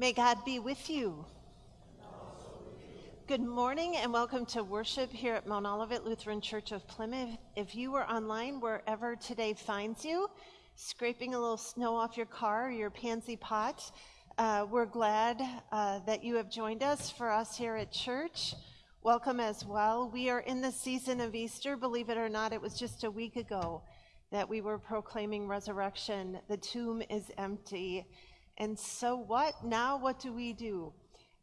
May God be with you. Good morning and welcome to worship here at Mount Olivet Lutheran Church of Plymouth. If you are online, wherever today finds you, scraping a little snow off your car or your pansy pot, uh, we're glad uh, that you have joined us for us here at church. Welcome as well. We are in the season of Easter. Believe it or not, it was just a week ago that we were proclaiming resurrection. The tomb is empty. And so what? Now what do we do?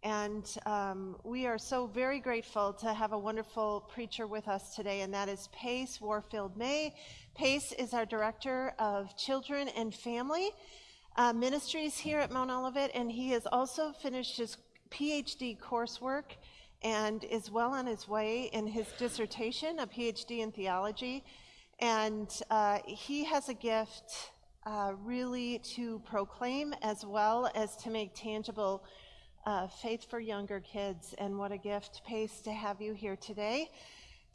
And um, we are so very grateful to have a wonderful preacher with us today, and that is Pace Warfield May. Pace is our Director of Children and Family uh, Ministries here at Mount Olivet, and he has also finished his PhD coursework and is well on his way in his dissertation, a PhD in theology. And uh, he has a gift uh, really to proclaim as well as to make tangible uh, faith for younger kids. And what a gift, Pace, to have you here today.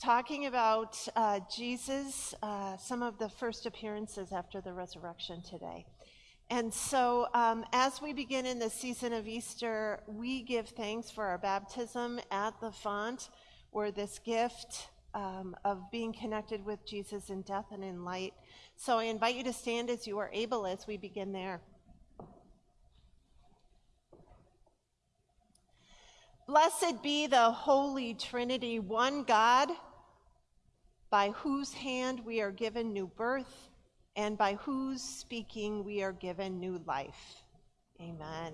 Talking about uh, Jesus, uh, some of the first appearances after the resurrection today. And so, um, as we begin in the season of Easter, we give thanks for our baptism at the font, where this gift um, of being connected with Jesus in death and in light. So I invite you to stand as you are able as we begin there. Blessed be the Holy Trinity, one God, by whose hand we are given new birth, and by whose speaking we are given new life. Amen.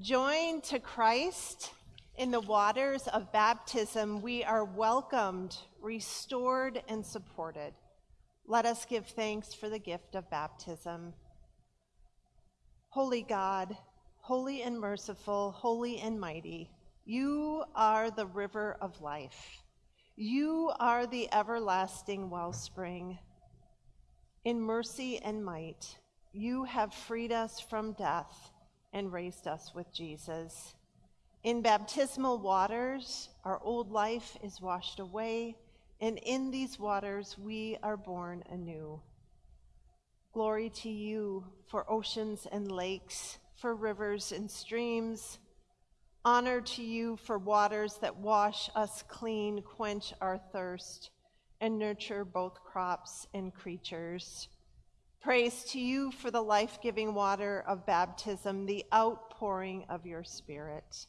Joined to Christ in the waters of baptism, we are welcomed, restored, and supported. Let us give thanks for the gift of baptism. Holy God, holy and merciful, holy and mighty, you are the river of life. You are the everlasting wellspring. In mercy and might, you have freed us from death and raised us with Jesus. In baptismal waters, our old life is washed away, and in these waters we are born anew. Glory to you for oceans and lakes, for rivers and streams. Honor to you for waters that wash us clean, quench our thirst, and nurture both crops and creatures. Praise to you for the life giving water of baptism, the outpouring of your Spirit.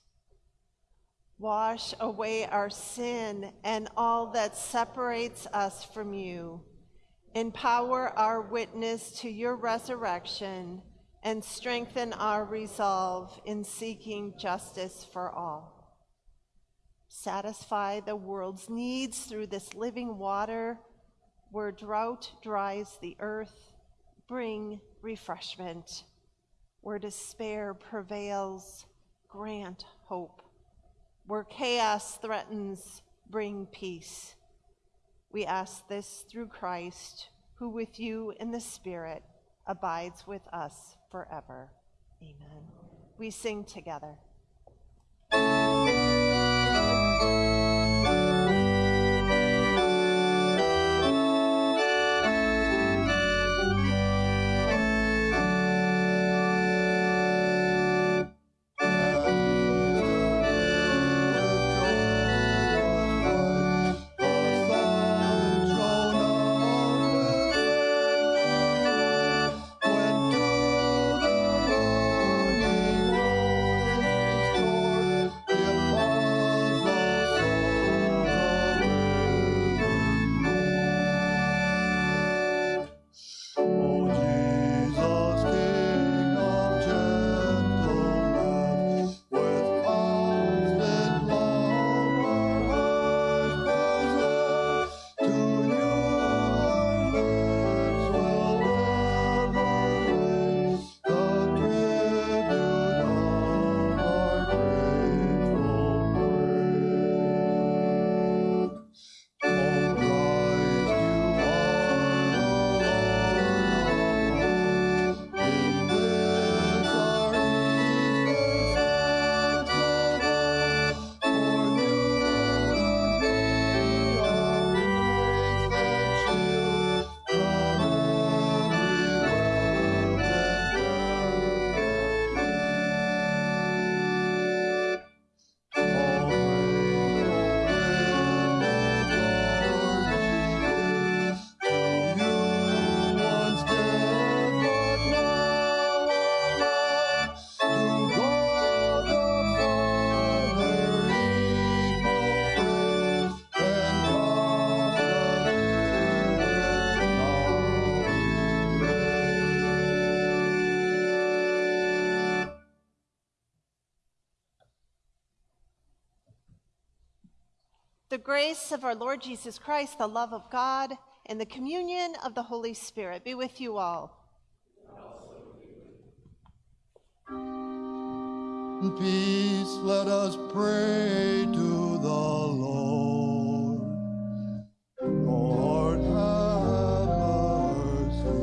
Wash away our sin and all that separates us from you. Empower our witness to your resurrection and strengthen our resolve in seeking justice for all. Satisfy the world's needs through this living water where drought dries the earth. Bring refreshment. Where despair prevails, grant hope. Where chaos threatens, bring peace. We ask this through Christ, who with you in the Spirit abides with us forever. Amen. We sing together. Grace of our Lord Jesus Christ, the love of God, and the communion of the Holy Spirit be with you all. Peace, let us pray to the Lord. Lord, have mercy.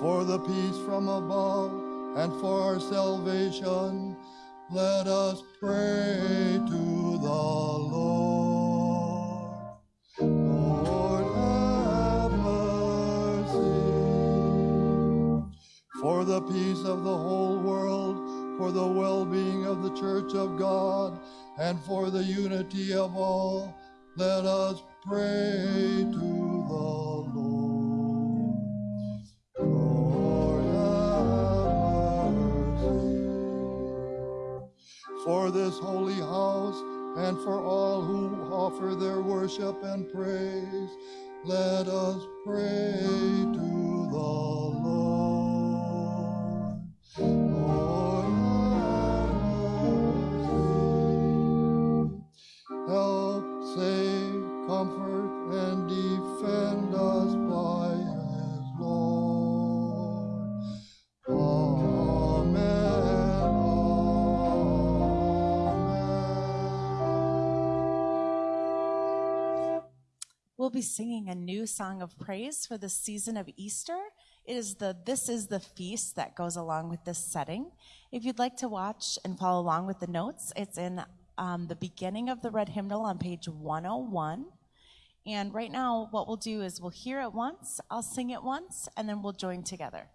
For the peace from above and for our salvation, let us pray to for the peace of the whole world, for the well being of the church of God, and for the unity of all, let us pray to the Lord. Lord, have mercy. For this holy house, and for all who offer their worship and praise, let us pray singing a new song of praise for the season of Easter. It is the This is the Feast that goes along with this setting. If you'd like to watch and follow along with the notes, it's in um, the beginning of the red hymnal on page 101. And right now, what we'll do is we'll hear it once, I'll sing it once, and then we'll join together.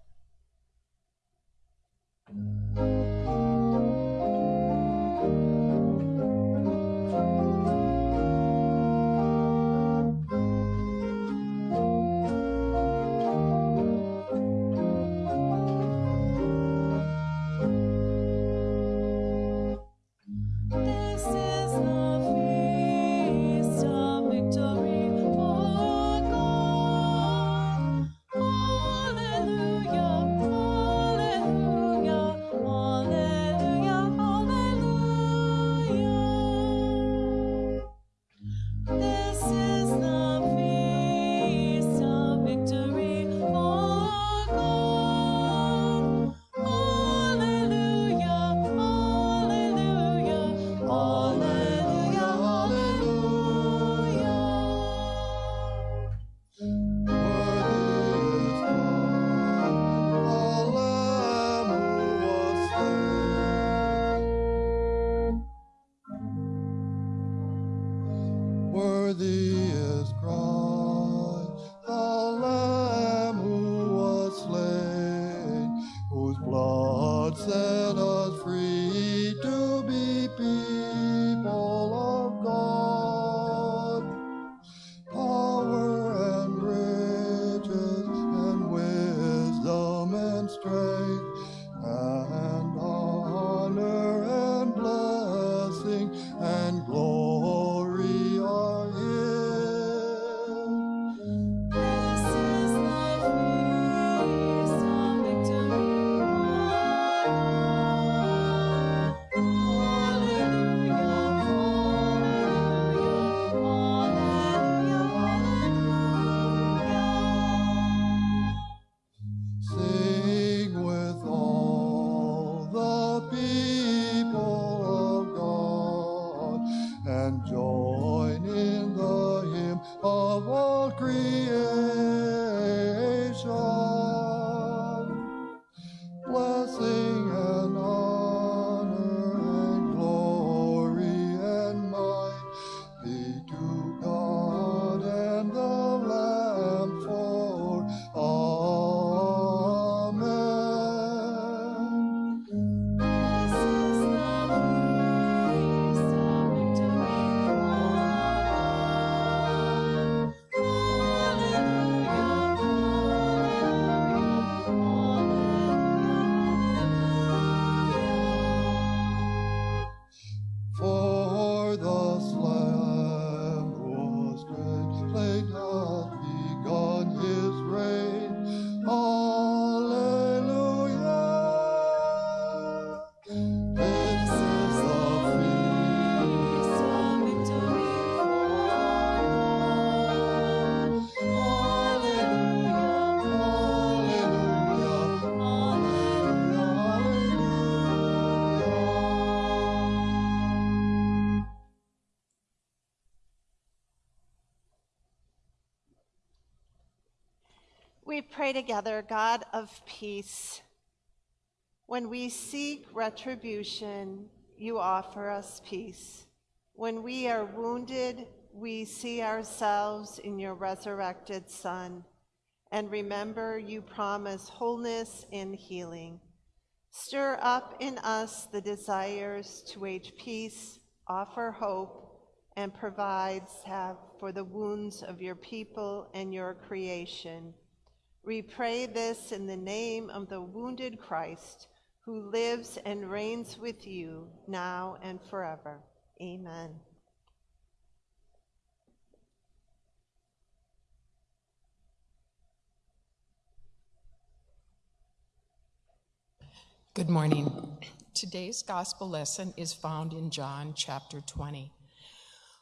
Pray together, God of peace. When we seek retribution, you offer us peace. When we are wounded, we see ourselves in your resurrected Son. And remember, you promise wholeness and healing. Stir up in us the desires to wage peace, offer hope, and provide salve for the wounds of your people and your creation. We pray this in the name of the wounded Christ, who lives and reigns with you now and forever. Amen. Good morning. Today's gospel lesson is found in John chapter 20.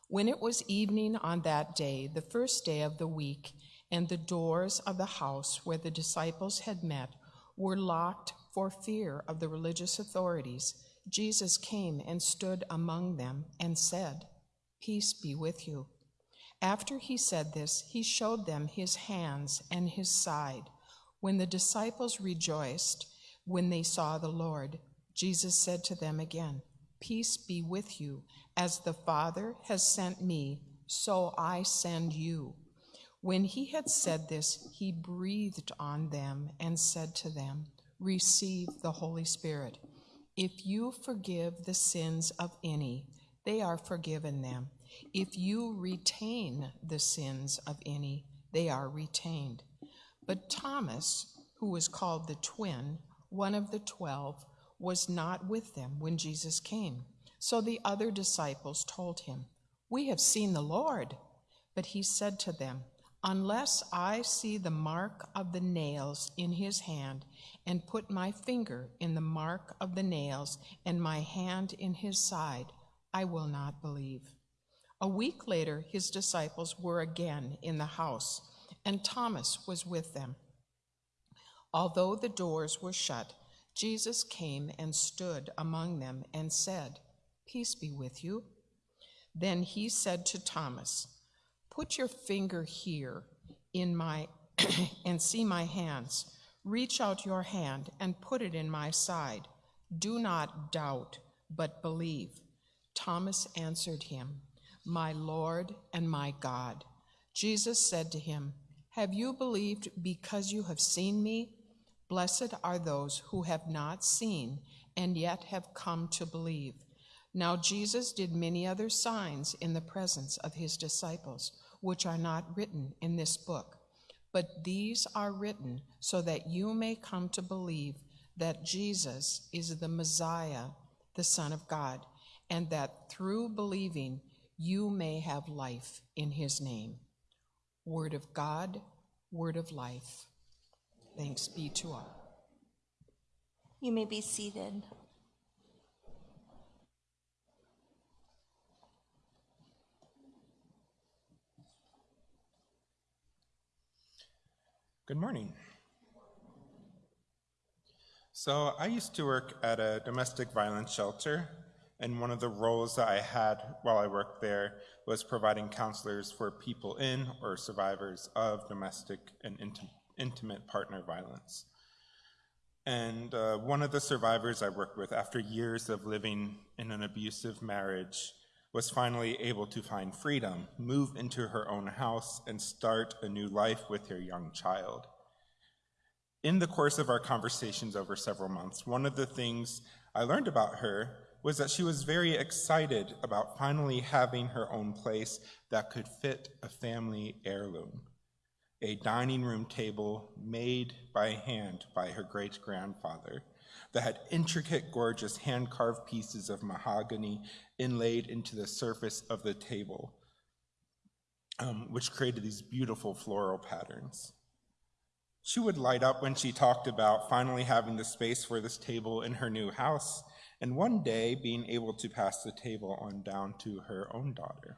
When it was evening on that day, the first day of the week, and the doors of the house where the disciples had met were locked for fear of the religious authorities, Jesus came and stood among them and said, Peace be with you. After he said this, he showed them his hands and his side. When the disciples rejoiced when they saw the Lord, Jesus said to them again, Peace be with you. As the Father has sent me, so I send you. When he had said this, he breathed on them and said to them, Receive the Holy Spirit. If you forgive the sins of any, they are forgiven them. If you retain the sins of any, they are retained. But Thomas, who was called the twin, one of the twelve, was not with them when Jesus came. So the other disciples told him, We have seen the Lord. But he said to them, Unless I see the mark of the nails in his hand, and put my finger in the mark of the nails, and my hand in his side, I will not believe. A week later, his disciples were again in the house, and Thomas was with them. Although the doors were shut, Jesus came and stood among them and said, Peace be with you. Then he said to Thomas, Put your finger here in my and see my hands. Reach out your hand and put it in my side. Do not doubt, but believe. Thomas answered him, My Lord and my God. Jesus said to him, Have you believed because you have seen me? Blessed are those who have not seen and yet have come to believe. Now Jesus did many other signs in the presence of his disciples, which are not written in this book. But these are written so that you may come to believe that Jesus is the Messiah, the Son of God, and that through believing you may have life in his name. Word of God, word of life. Thanks be to all. You may be seated. Good morning. So, I used to work at a domestic violence shelter, and one of the roles that I had while I worked there was providing counselors for people in or survivors of domestic and inti- intimate partner violence. And uh, one of the survivors I worked with, after years of living in an abusive marriage, was finally able to find freedom, move into her own house, and start a new life with her young child. In the course of our conversations over several months, one of the things I learned about her was that she was very excited about finally having her own place that could fit a family heirloom a dining room table made by hand by her great grandfather that had intricate, gorgeous hand carved pieces of mahogany inlaid into the surface of the table, um, which created these beautiful floral patterns. She would light up when she talked about finally having the space for this table in her new house, and one day being able to pass the table on down to her own daughter.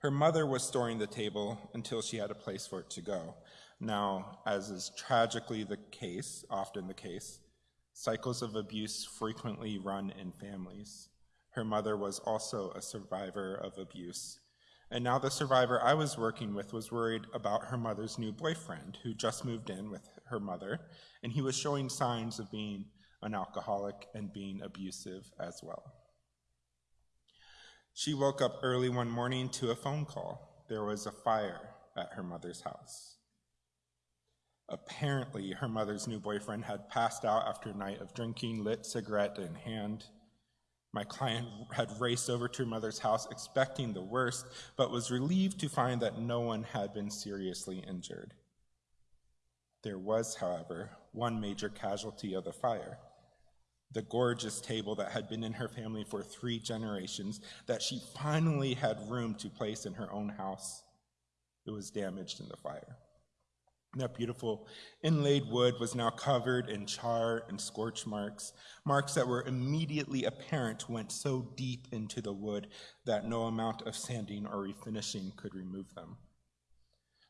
Her mother was storing the table until she had a place for it to go. Now, as is tragically the case, often the case, cycles of abuse frequently run in families. Her mother was also a survivor of abuse, And now the survivor I was working with was worried about her mother's new boyfriend, who just moved in with her mother, and he was showing signs of being an alcoholic and being abusive as well. She woke up early one morning to a phone call. There was a fire at her mother's house. Apparently, her mother's new boyfriend had passed out after a night of drinking, lit cigarette in hand. My client had raced over to her mother's house expecting the worst, but was relieved to find that no one had been seriously injured. There was, however, one major casualty of the fire the gorgeous table that had been in her family for three generations that she finally had room to place in her own house. It was damaged in the fire. That beautiful inlaid wood was now covered in char and scorch marks, marks that were immediately apparent went so deep into the wood that no amount of sanding or refinishing could remove them.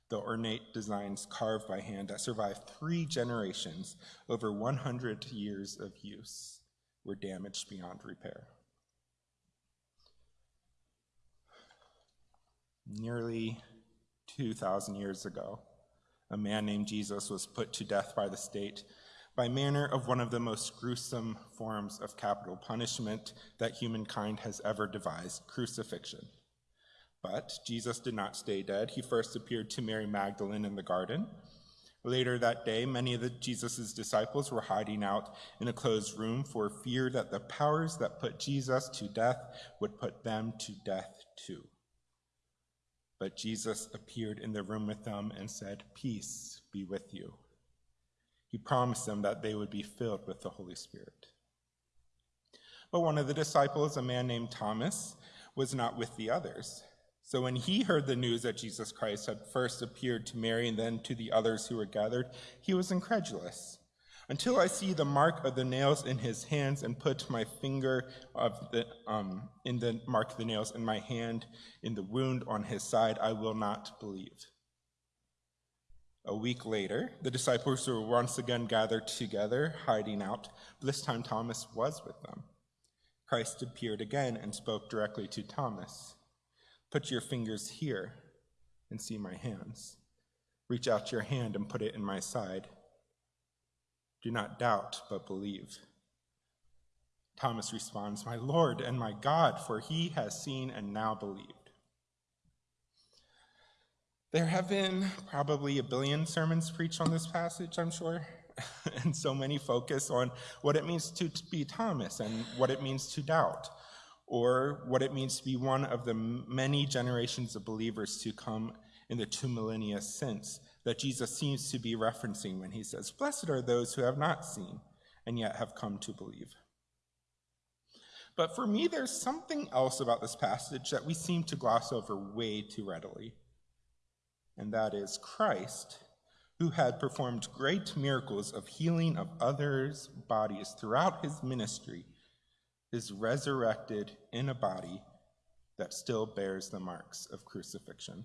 The ornate designs carved by hand that survived three generations, over 100 years of use, were damaged beyond repair. Nearly 2,000 years ago, a man named Jesus was put to death by the state by manner of one of the most gruesome forms of capital punishment that humankind has ever devised crucifixion. But Jesus did not stay dead. He first appeared to Mary Magdalene in the garden. Later that day, many of the, Jesus' disciples were hiding out in a closed room for fear that the powers that put Jesus to death would put them to death too. But Jesus appeared in the room with them and said, Peace be with you. He promised them that they would be filled with the Holy Spirit. But one of the disciples, a man named Thomas, was not with the others. So when he heard the news that Jesus Christ had first appeared to Mary and then to the others who were gathered, he was incredulous. Until I see the mark of the nails in his hands and put my finger of the, um, in the mark of the nails in my hand in the wound on his side, I will not believe. A week later, the disciples were once again gathered together, hiding out, but this time Thomas was with them. Christ appeared again and spoke directly to Thomas. Put your fingers here and see my hands. Reach out your hand and put it in my side. Do not doubt, but believe. Thomas responds, My Lord and my God, for he has seen and now believed. There have been probably a billion sermons preached on this passage, I'm sure, and so many focus on what it means to be Thomas and what it means to doubt or what it means to be one of the many generations of believers to come in the two millennia since that Jesus seems to be referencing when he says, Blessed are those who have not seen and yet have come to believe. But for me, there's something else about this passage that we seem to gloss over way too readily. And that is Christ, who had performed great miracles of healing of others' bodies throughout his ministry, is resurrected in a body that still bears the marks of crucifixion.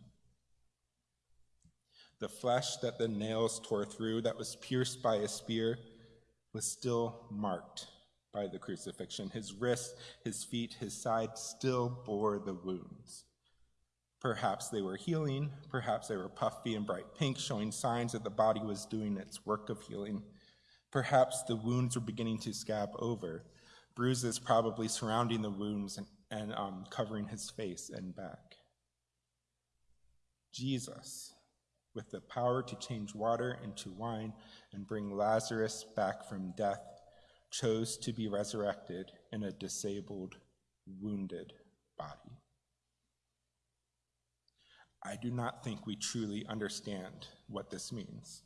The flesh that the nails tore through, that was pierced by a spear, was still marked by the crucifixion. His wrists, his feet, his side still bore the wounds. Perhaps they were healing, perhaps they were puffy and bright pink, showing signs that the body was doing its work of healing. Perhaps the wounds were beginning to scab over, bruises probably surrounding the wounds and, and um, covering his face and back. Jesus, with the power to change water into wine and bring Lazarus back from death, chose to be resurrected in a disabled, wounded body. I do not think we truly understand what this means.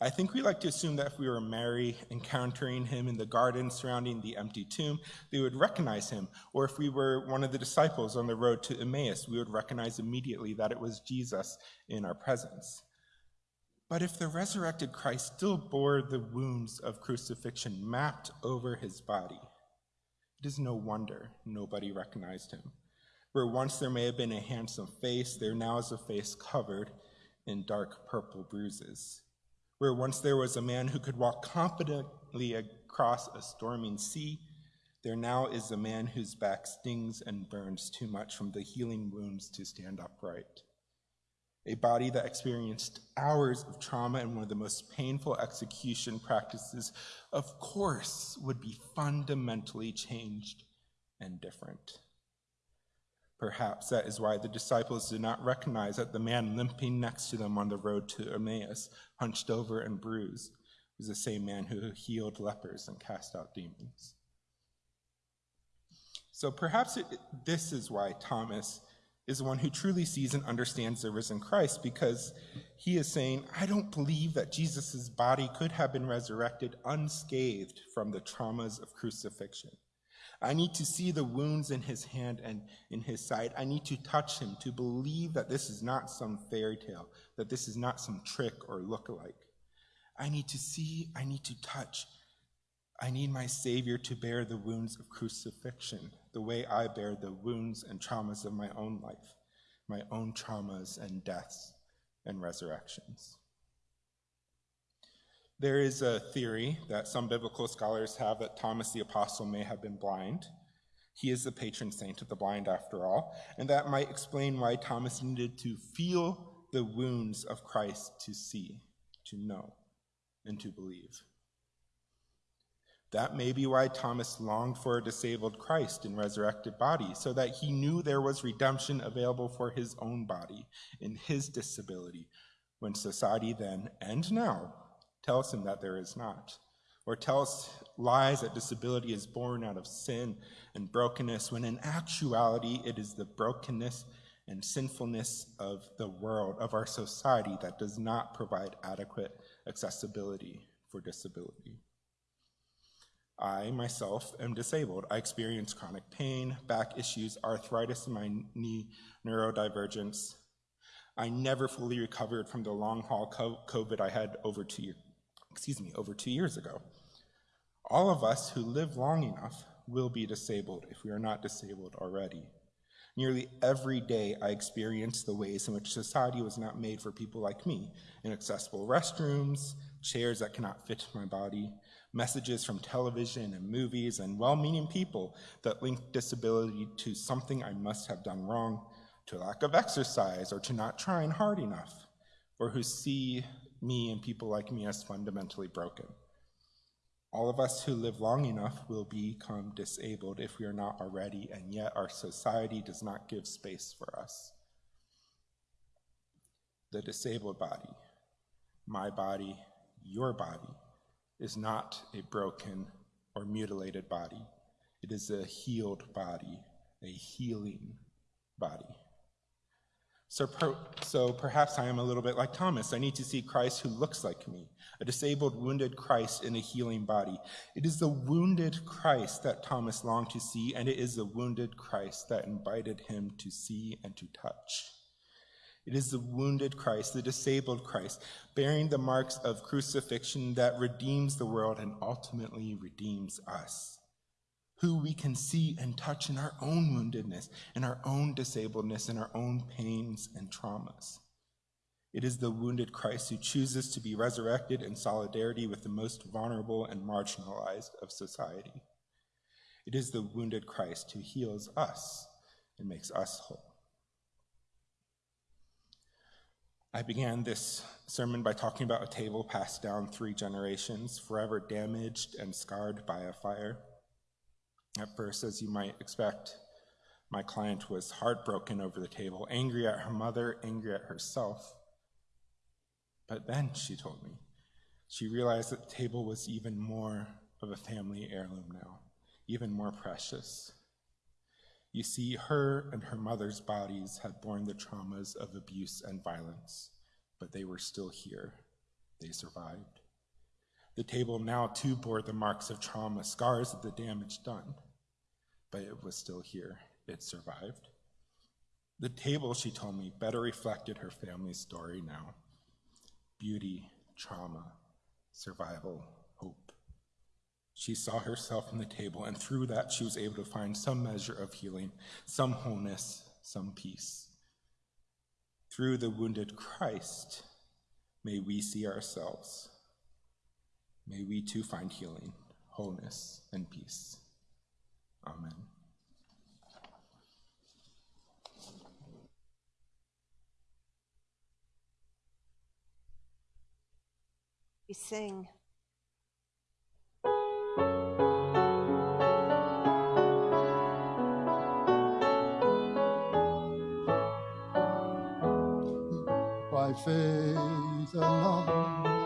I think we like to assume that if we were Mary encountering him in the garden surrounding the empty tomb, they would recognize him. Or if we were one of the disciples on the road to Emmaus, we would recognize immediately that it was Jesus in our presence. But if the resurrected Christ still bore the wounds of crucifixion mapped over his body, it is no wonder nobody recognized him. Where once there may have been a handsome face, there now is a face covered in dark purple bruises where once there was a man who could walk confidently across a storming sea, There now is a man whose back stings and burns too much from the healing wounds to stand upright. A body that experienced hours of trauma and one of the most painful execution practices, of course, would be fundamentally changed and different. Perhaps that is why the disciples did not recognize that the man limping next to them on the road to Emmaus, hunched over and bruised, was the same man who healed lepers and cast out demons. So perhaps it, this is why Thomas is the one who truly sees and understands the risen Christ, because he is saying, I don't believe that Jesus' body could have been resurrected unscathed from the traumas of crucifixion. I need to see the wounds in his hand and in his side. I need to touch him to believe that this is not some fairy tale, that this is not some trick or look-alike. I need to see, I need to touch. I need my Savior to bear the wounds of crucifixion, the way I bear the wounds and traumas of my own life, my own traumas and deaths and resurrections. There is a theory that some biblical scholars have that Thomas the Apostle may have been blind. He is the patron saint of the blind, after all, and that might explain why Thomas needed to feel the wounds of Christ to see, to know, and to believe. That may be why Thomas longed for a disabled Christ in resurrected body, so that he knew there was redemption available for his own body in his disability, when society then and now tells him that there is not, or tells lies that disability is born out of sin and brokenness, when in actuality it is the brokenness and sinfulness of the world, of our society, that does not provide adequate accessibility for disability. I myself am disabled. I experience chronic pain, back issues, arthritis in my knee, neurodivergence. I never fully recovered from the long haul COVID I had over two years excuse me, over two years ago. All of us who live long enough will be disabled if we are not disabled already. Nearly every day, I experience the ways in which society was not made for people like me inaccessible restrooms, chairs that cannot fit my body, messages from television and movies, and well meaning people that link disability to something I must have done wrong, to lack of exercise, or to not trying hard enough, or who see me and people like me as fundamentally broken. All of us who live long enough will become disabled if we are not already, and yet our society does not give space for us. The disabled body, my body, your body, is not a broken or mutilated body. It is a healed body, a healing body. So, per, so perhaps I am a little bit like Thomas. I need to see Christ who looks like me, a disabled, wounded Christ in a healing body. It is the wounded Christ that Thomas longed to see, and it is the wounded Christ that invited him to see and to touch. It is the wounded Christ, the disabled Christ, bearing the marks of crucifixion that redeems the world and ultimately redeems us who we can see and touch in our own woundedness, in our own disabledness, in our own pains and traumas. It is the wounded Christ who chooses to be resurrected in solidarity with the most vulnerable and marginalized of society. It is the wounded Christ who heals us and makes us whole. I began this sermon by talking about a table passed down three generations, forever damaged and scarred by a fire. At first, as you might expect, my client was heartbroken over the table, angry at her mother, angry at herself. But then, she told me, she realized that the table was even more of a family heirloom now, even more precious. You see, her and her mother's bodies had borne the traumas of abuse and violence, but they were still here. They survived. The table now too bore the marks of trauma, scars of the damage done but it was still here. It survived. The table, she told me, better reflected her family's story now beauty, trauma, survival, hope. She saw herself in the table, and through that, she was able to find some measure of healing, some wholeness, some peace. Through the wounded Christ, may we see ourselves. May we too find healing, wholeness, and peace. Amen. We sing. by faith and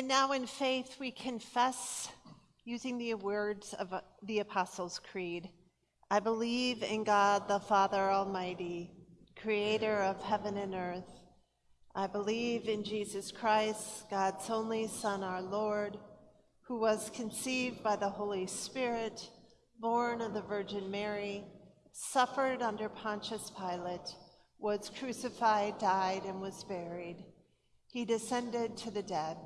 And now in faith, we confess using the words of uh, the Apostles' Creed. I believe in God the Father Almighty, creator of heaven and earth. I believe in Jesus Christ, God's only Son, our Lord, who was conceived by the Holy Spirit, born of the Virgin Mary, suffered under Pontius Pilate, was crucified, died, and was buried. He descended to the dead.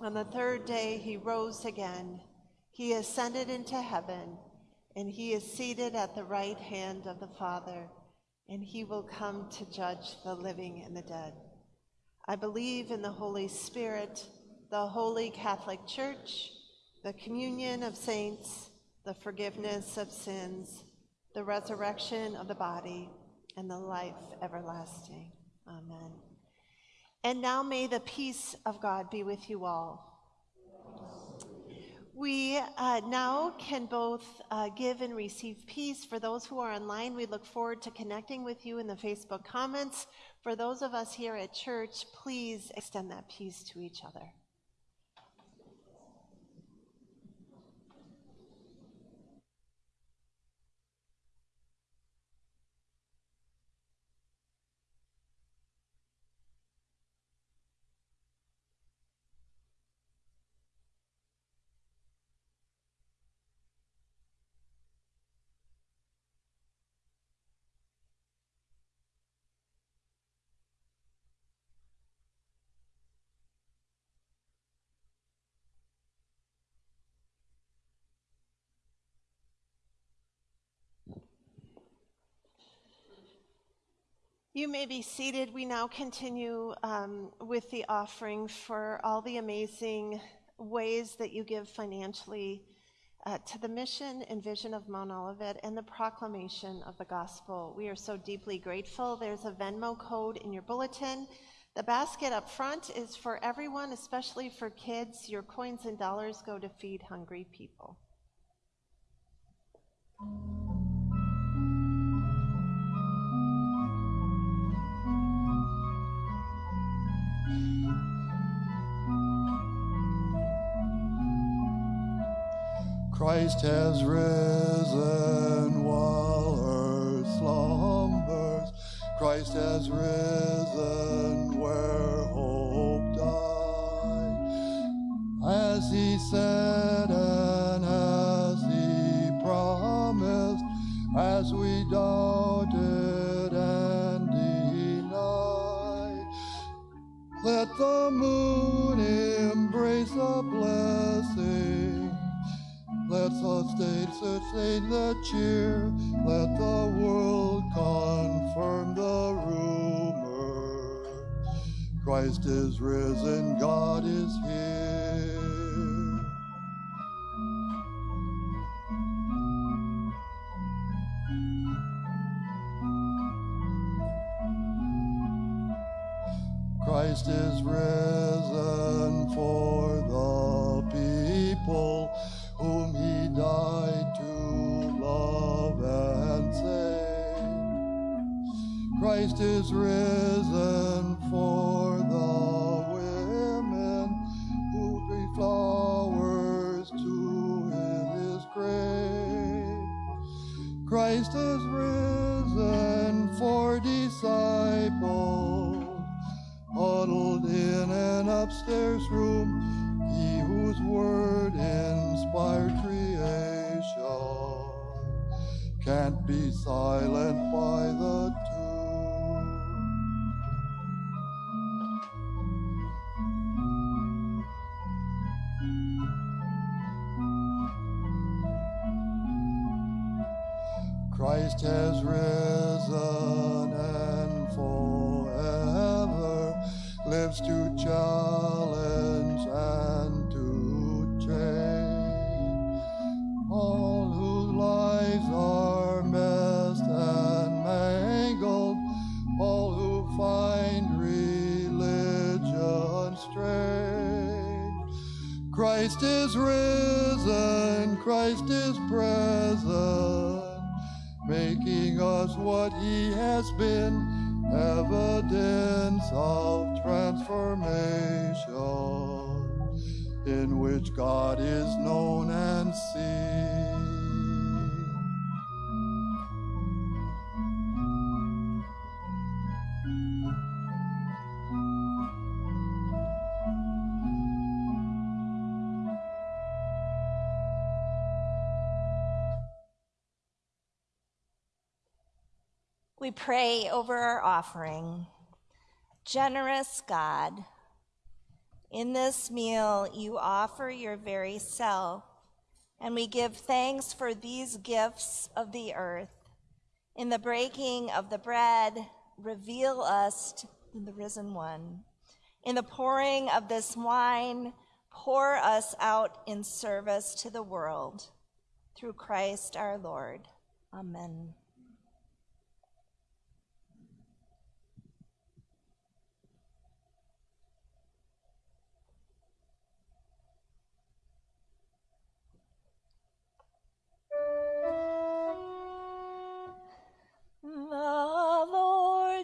On the third day, he rose again. He ascended into heaven, and he is seated at the right hand of the Father, and he will come to judge the living and the dead. I believe in the Holy Spirit, the holy Catholic Church, the communion of saints, the forgiveness of sins, the resurrection of the body, and the life everlasting. Amen. And now may the peace of God be with you all. We uh, now can both uh, give and receive peace. For those who are online, we look forward to connecting with you in the Facebook comments. For those of us here at church, please extend that peace to each other. You may be seated. We now continue um, with the offering for all the amazing ways that you give financially uh, to the mission and vision of Mount Olivet and the proclamation of the gospel. We are so deeply grateful. There's a Venmo code in your bulletin. The basket up front is for everyone, especially for kids. Your coins and dollars go to feed hungry people. Christ has risen while earth slumbers. Christ has risen where hope died. As he said and as he promised. as we doubted and denied. Let the moon embrace the blessing. Let the state sustain the cheer. Let the world confirm the rumor. Christ is risen, God is here. Is risen for the women who bring flowers to his grave. Christ is risen for disciples huddled in an upstairs room, he whose word inspired creation can't be silent by the tomb. We pray over our offering. Generous God, in this meal you offer your very self, and we give thanks for these gifts of the earth. In the breaking of the bread, reveal us to the risen one. In the pouring of this wine, pour us out in service to the world. Through Christ our Lord. Amen.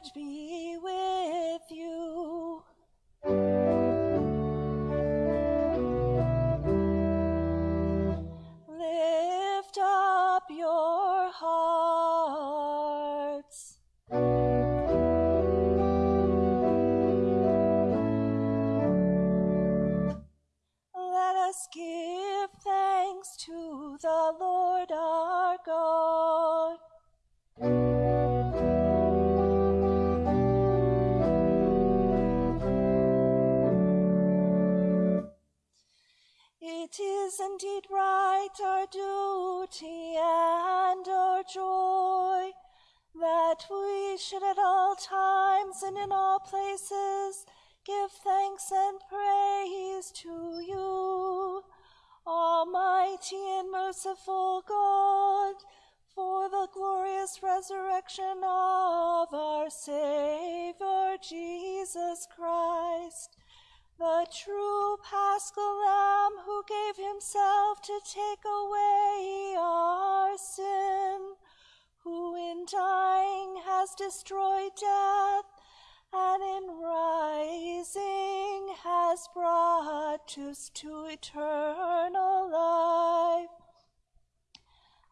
Lord be should at all times and in all places give thanks and praise to you, Almighty and merciful God, for the glorious resurrection of our Savior Jesus Christ the true paschal lamb who gave himself to take destroyed death, and in rising has brought us to eternal life.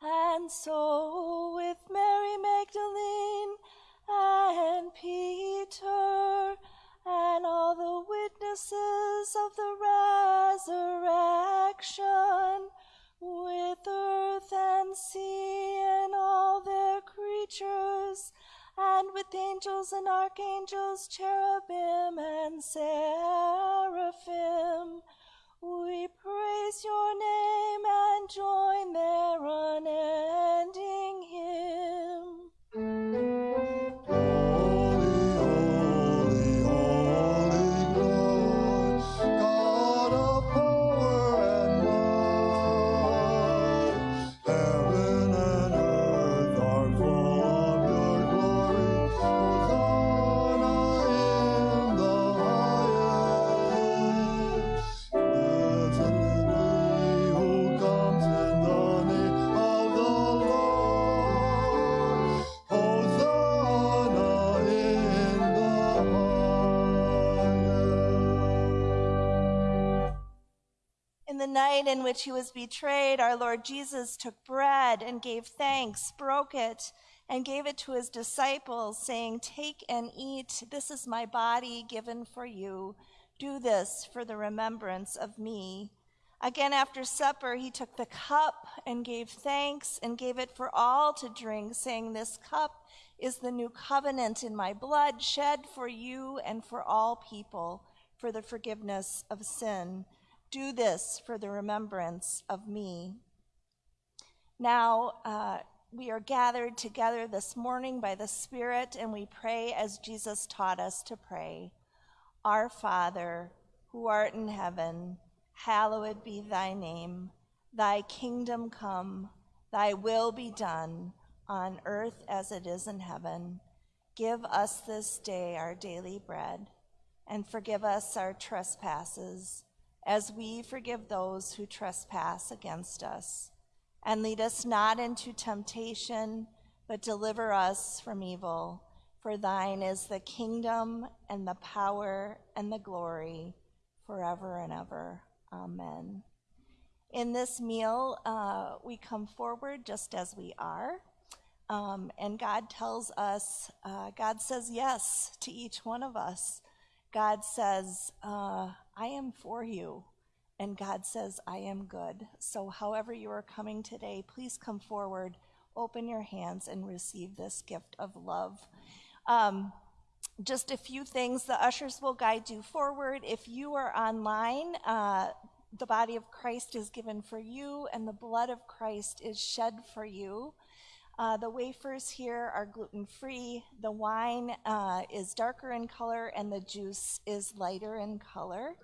And so angels and archangels, cherubim and seraphim. Night in which he was betrayed, our Lord Jesus took bread and gave thanks, broke it, and gave it to his disciples, saying, Take and eat. This is my body given for you. Do this for the remembrance of me. Again, after supper, he took the cup and gave thanks and gave it for all to drink, saying, This cup is the new covenant in my blood, shed for you and for all people for the forgiveness of sin. Do this for the remembrance of me. Now, uh, we are gathered together this morning by the Spirit, and we pray as Jesus taught us to pray. Our Father, who art in heaven, hallowed be thy name. Thy kingdom come, thy will be done, on earth as it is in heaven. Give us this day our daily bread, and forgive us our trespasses, as we forgive those who trespass against us. And lead us not into temptation, but deliver us from evil. For thine is the kingdom and the power and the glory forever and ever. Amen. In this meal, uh, we come forward just as we are. Um, and God tells us, uh, God says yes to each one of us. God says, uh, I am for you. And God says, I am good. So, however you are coming today, please come forward, open your hands, and receive this gift of love. Um, just a few things. The ushers will guide you forward. If you are online, uh, the body of Christ is given for you, and the blood of Christ is shed for you. Uh, the wafers here are gluten free. The wine uh, is darker in color, and the juice is lighter in color.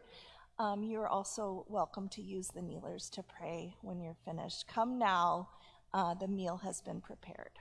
Um, you're also welcome to use the kneelers to pray when you're finished. Come now, uh, the meal has been prepared.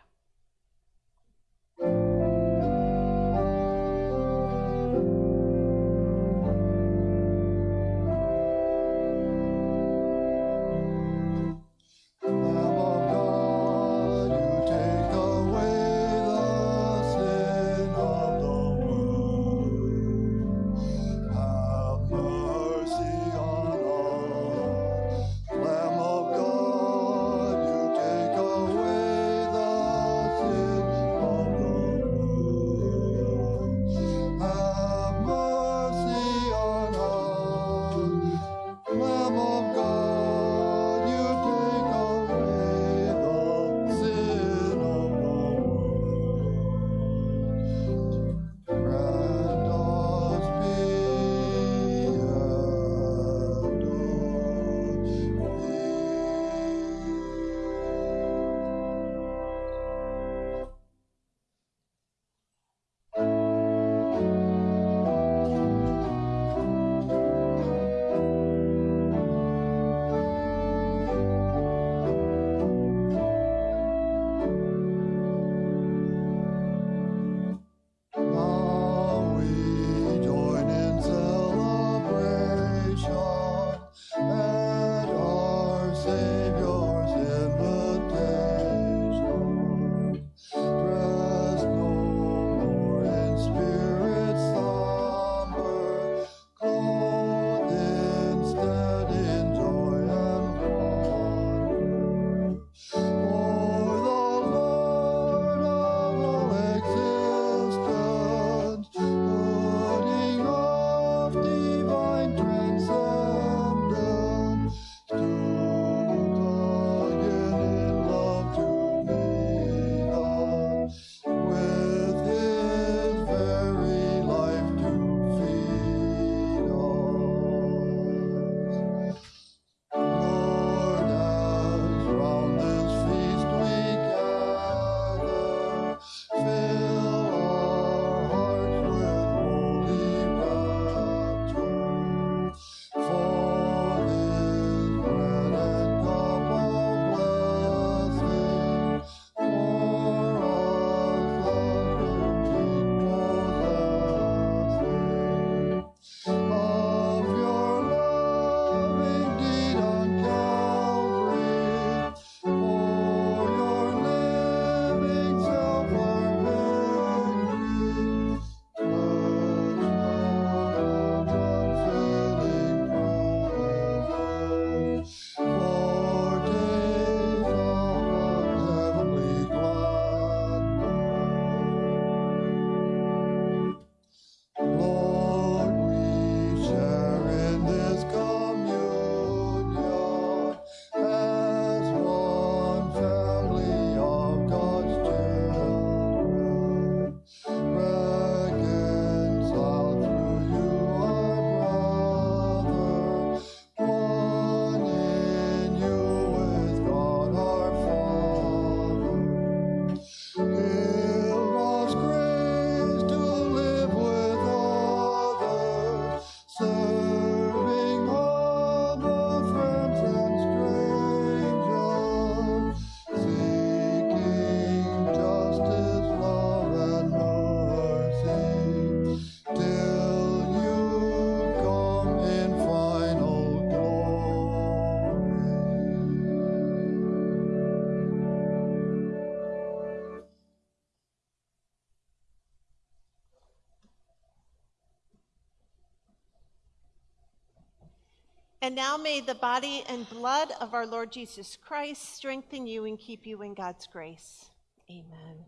And now may the body and blood of our Lord Jesus Christ strengthen you and keep you in God's grace. Amen.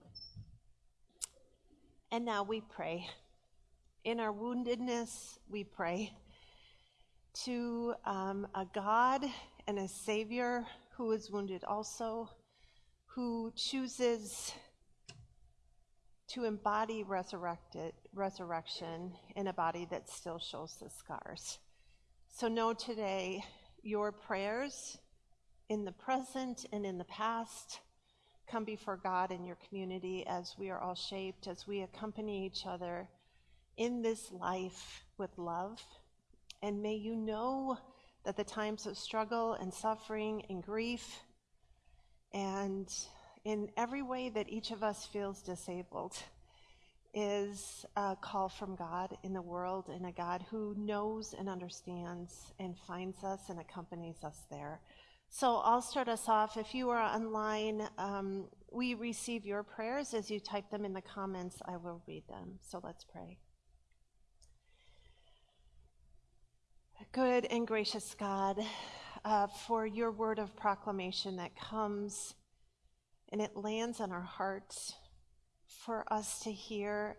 And now we pray. In our woundedness, we pray to um, a God and a Savior who is wounded also, who chooses to embody resurrected resurrection in a body that still shows the scars. So know today your prayers in the present and in the past come before God in your community as we are all shaped, as we accompany each other in this life with love. And may you know that the times of struggle and suffering and grief and in every way that each of us feels disabled is a call from God in the world and a God who knows and understands and finds us and accompanies us there. So I'll start us off. If you are online, um, we receive your prayers. As you type them in the comments, I will read them. So let's pray. Good and gracious God, uh, for your word of proclamation that comes and it lands on our hearts for us to hear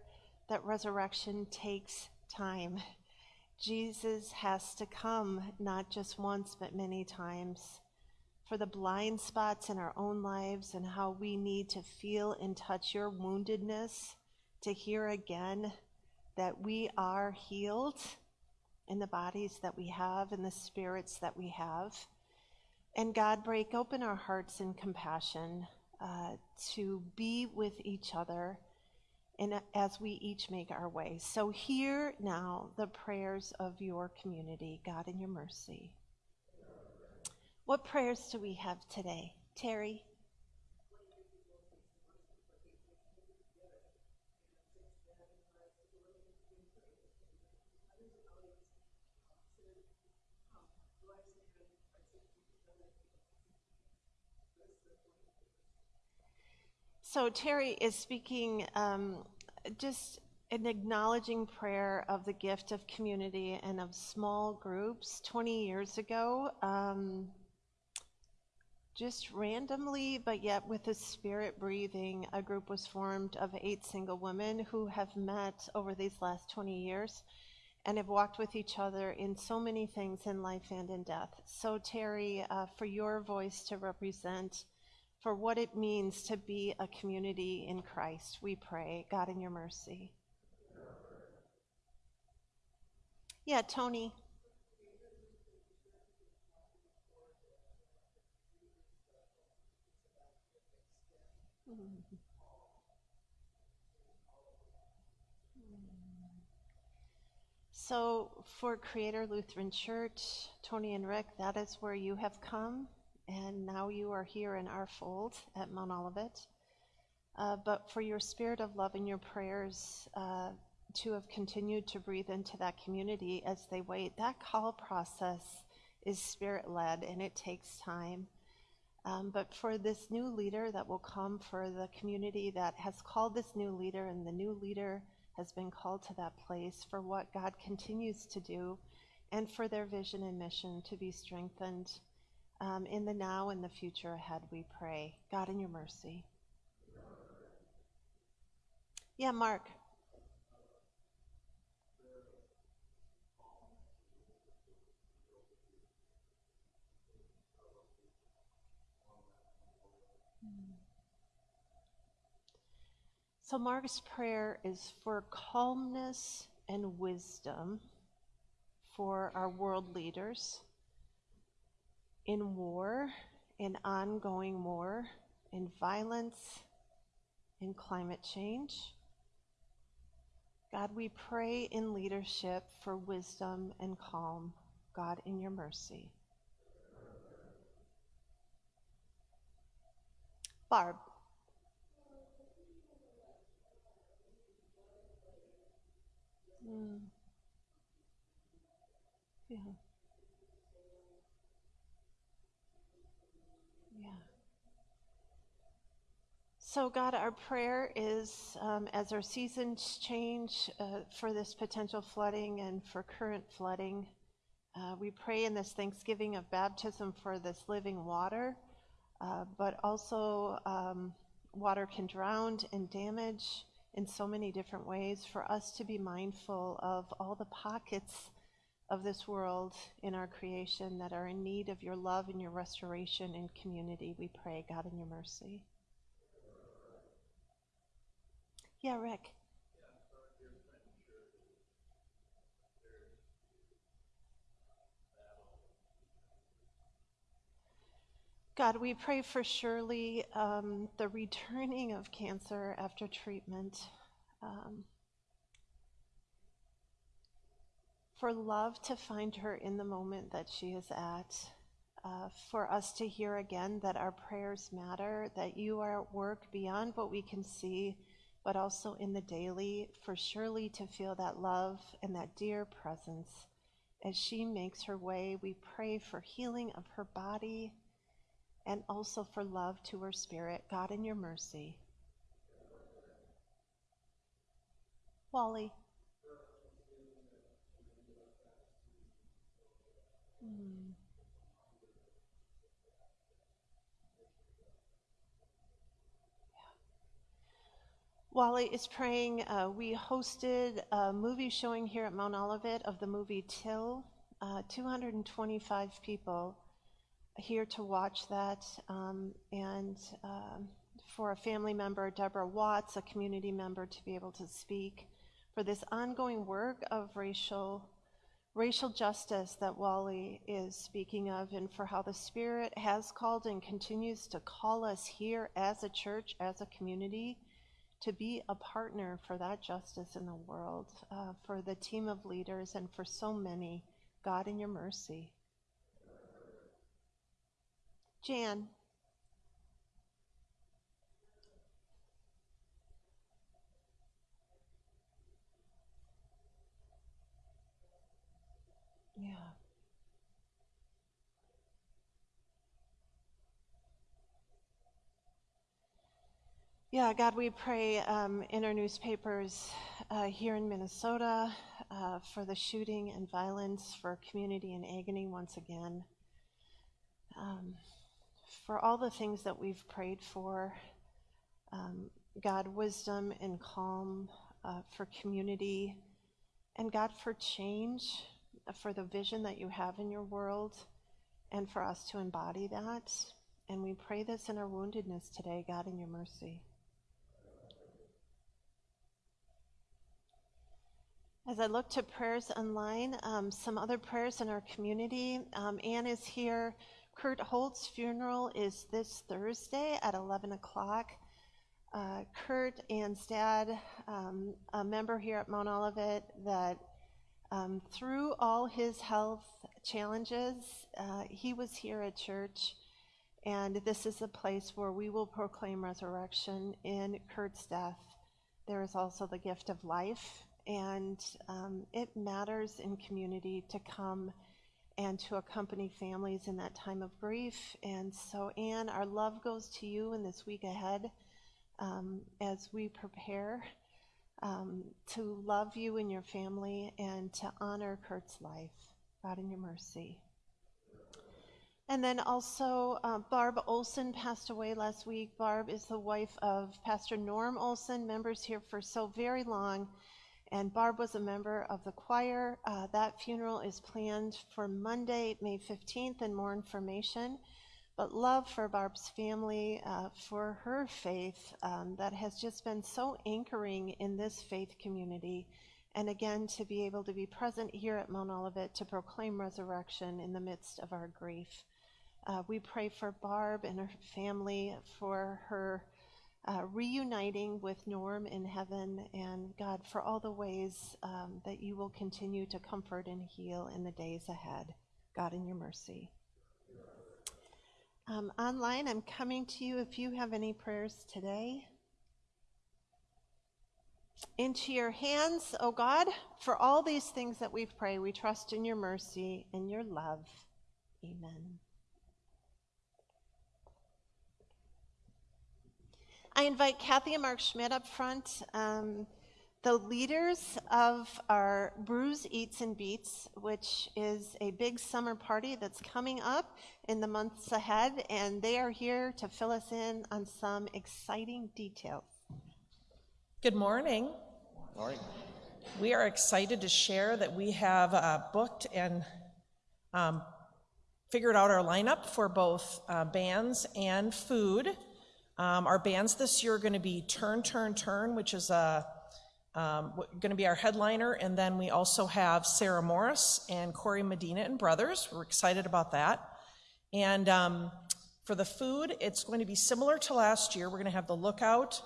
that resurrection takes time. Jesus has to come, not just once, but many times, for the blind spots in our own lives and how we need to feel and touch your woundedness to hear again that we are healed in the bodies that we have and the spirits that we have. And God, break open our hearts in compassion uh, to be with each other and as we each make our way. So hear now the prayers of your community, God, in your mercy. What prayers do we have today? Terry? So Terry is speaking um, just an acknowledging prayer of the gift of community and of small groups. 20 years ago, um, just randomly, but yet with a spirit breathing, a group was formed of eight single women who have met over these last 20 years and have walked with each other in so many things in life and in death. So, Terry, uh, for your voice to represent for what it means to be a community in Christ. We pray, God, in your mercy. Yeah, Tony. So, for Creator Lutheran Church, Tony and Rick, that is where you have come and now you are here in our fold at Mount Olivet. Uh, but for your spirit of love and your prayers uh, to have continued to breathe into that community as they wait, that call process is spirit led and it takes time. Um, but for this new leader that will come, for the community that has called this new leader, and the new leader has been called to that place for what God continues to do, and for their vision and mission to be strengthened um, in the now and the future ahead, we pray. God, in your mercy. Yeah, Mark. So, Mark's prayer is for calmness and wisdom for our world leaders in war, in ongoing war, in violence, in climate change. God, we pray in leadership for wisdom and calm. God, in your mercy. Barb. Mm. Yeah. So, God, our prayer is um, as our seasons change uh, for this potential flooding and for current flooding, Uh, we pray in this Thanksgiving of baptism for this living water, uh, but also um, water can drown and damage in so many different ways. For us to be mindful of all the pockets of this world in our creation that are in need of your love and your restoration and community, we pray, God, in your mercy. Yeah, Rick. God, we pray for Shirley, um, the returning of cancer after treatment, um, for love to find her in the moment that she is at, uh, for us to hear again that our prayers matter, that you are at work beyond what we can see, but also in the daily, for Shirley to feel that love and that dear presence as she makes her way. We pray for healing of her body and also for love to her spirit. God, in your mercy. Wally. Hmm. Wally is praying. Uh, we hosted a movie showing here at Mount Olivet of the movie Till. Uh, 225 people here to watch that. Um, and um, for a family member, Deborah Watts, a community member, to be able to speak for this ongoing work of racial racial justice that Wally is speaking of, and for how the Spirit has called and continues to call us here as a church, as a community, to be a partner for that justice in the world, uh, for the team of leaders, and for so many. God, in your mercy. Jan. Yeah, God, we pray um, in our newspapers uh, here in Minnesota uh, for the shooting and violence, for community in agony once again. Um, for all the things that we've prayed for. Um, God, wisdom and calm uh, for community, and God, for change, uh, for the vision that you have in your world, and for us to embody that. And we pray this in our woundedness today, God, in your mercy. As I look to prayers online, um, some other prayers in our community. Um, Anne is here Kurt Holt's funeral is this Thursday at 11 o'clock. Uh, Kurt and dad, um, a member here at Mount Olivet, that um, through all his health challenges, uh, he was here at church. And this is a place where we will proclaim resurrection in Kurt's death. There is also the gift of life, and um, it matters in community to come and to accompany families in that time of grief. And so, Anne, our love goes to you in this week ahead um, as we prepare um, to love you and your family and to honor Kurt's life. God, in your mercy. And then also, uh, Barb Olson passed away last week. Barb is the wife of Pastor Norm Olson, members here for so very long and Barb was a member of the choir. Uh, that funeral is planned for Monday, May 15th, and more information. But love for Barb's family, uh, for her faith um, that has just been so anchoring in this faith community. And again, to be able to be present here at Mount Olivet to proclaim resurrection in the midst of our grief. Uh, we pray for Barb and her family, for her uh, reuniting with Norm in heaven, and God, for all the ways um, that you will continue to comfort and heal in the days ahead. God, in your mercy. Um, online, I'm coming to you if you have any prayers today. Into your hands, O oh God, for all these things that we pray, we trust in your mercy and your love. Amen. I invite Kathy and Mark Schmidt up front. Um, The leaders of our Brews, Eats, and Beats, which is a big summer party that's coming up in the months ahead, and they are here to fill us in on some exciting details. Good morning. Morning. We are excited to share that we have uh, booked and um, figured out our lineup for both uh, bands and food. Um, our bands this year are going to be Turn, Turn, Turn, which is um, going to be our headliner, and then we also have Sarah Morris and Corey Medina and Brothers. We're excited about that. And um, for the food, it's going to be similar to last year. We're going to have the Lookout,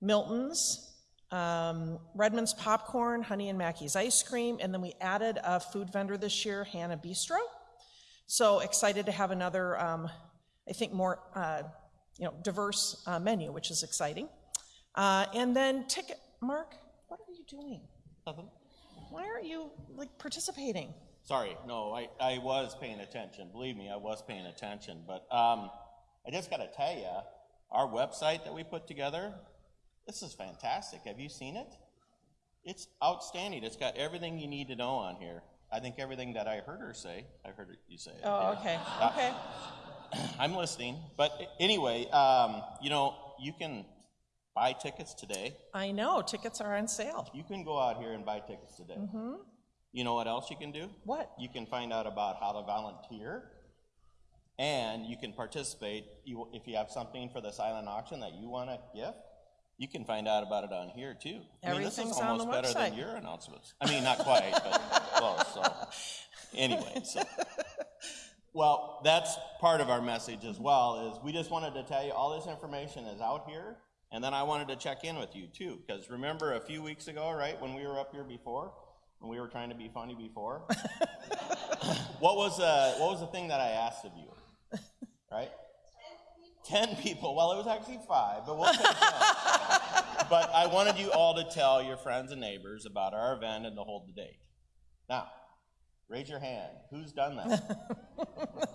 Milton's, um, Redmond's Popcorn, Honey and Mackie's Ice Cream, and then we added a food vendor this year, Hannah Bistro. So excited to have another, um, I think, more uh, you know diverse uh, menu, which is exciting. Uh, and then ticket, Mark what are you doing? Nothing. Why aren't you like participating? Sorry, no, I, I was paying attention. Believe me, I was paying attention. But um, I just got to tell you, our website that we put together, this is fantastic. Have you seen it? It's outstanding. It's got everything you need to know on here. I think everything that I heard her say, I heard you say. It. Oh, yeah. okay, okay. I'm listening. But anyway, um, you know, you can buy tickets today. I know, tickets are on sale. You can go out here and buy tickets today. Mm-hmm. You know what else you can do? What? You can find out about how to volunteer, and you can participate. You, if you have something for the silent auction that you want to gift, you can find out about it on here too. I mean, this is almost better website. than your announcements. I mean, not quite, but close. So, anyway, so. Well, that's part of our message as well. Is we just wanted to tell you all this information is out here and then I wanted to check in with you too, because remember a few weeks ago, right, when we were up here before, when we were trying to be funny before, what was uh, what was the thing that I asked of you, right? Ten people. Well, it was actually five, but we'll but I wanted you all to tell your friends and neighbors about our event and to hold the date. Now, raise your hand. Who's done that?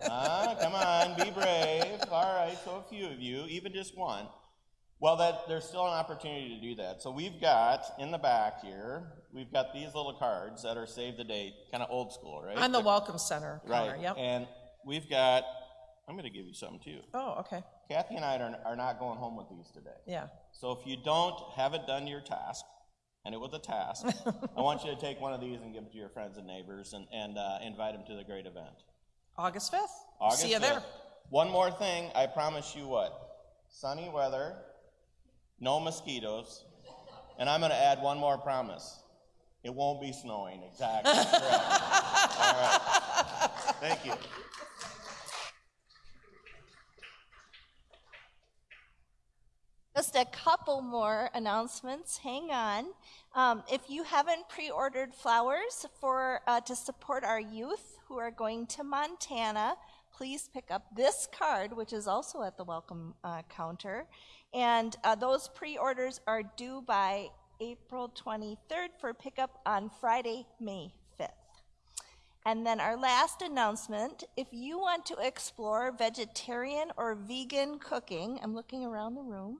ah, come on, be brave. All right, so a few of you, even just one. Well, that there's still an opportunity to do that. So we've got in the back here, we've got these little cards that are save the date, kind of old school, right? On the Welcome Center counter, right. yep. And we've got, I'm going to give you something too. Oh, okay. Kathy and I are, are not going home with these today. Yeah. So if you don't, haven't done your task, and it was a task, I want you to take one of these and give it to your friends and neighbors and, and uh, invite them to the great event. August 5th. August See you 5th. there. One more thing, I promise you what? Sunny weather, no mosquitoes, and I'm going to add one more promise. It won't be snowing. Exactly. All right. Thank you. Just a couple more announcements. Hang on. Um, if you haven't pre-ordered flowers for uh, to support our youth who are going to Montana, please pick up this card, which is also at the welcome uh, counter. And uh, those pre orders are due by April 23rd for pickup on Friday, May 5th. And then our last announcement if you want to explore vegetarian or vegan cooking, I'm looking around the room.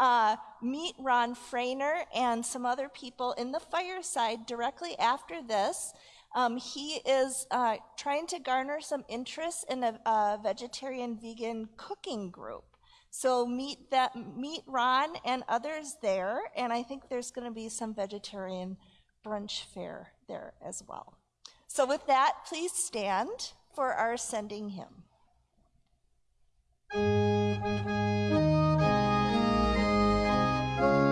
Uh, meet Ron Frainer and some other people in the fireside directly after this. Um, he is uh, trying to garner some interest in a, a vegetarian vegan cooking group. So meet that meet Ron and others there, and I think there's going to be some vegetarian brunch fare there as well. So with that, please stand for our sending hymn. Sing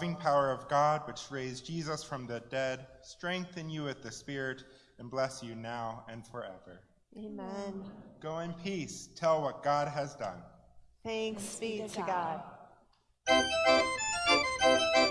loving power of God, which raised Jesus from the dead, strengthen you with the Spirit and bless you now and forever. Amen. Go in peace. Tell what God has done. Thanks be to God. God.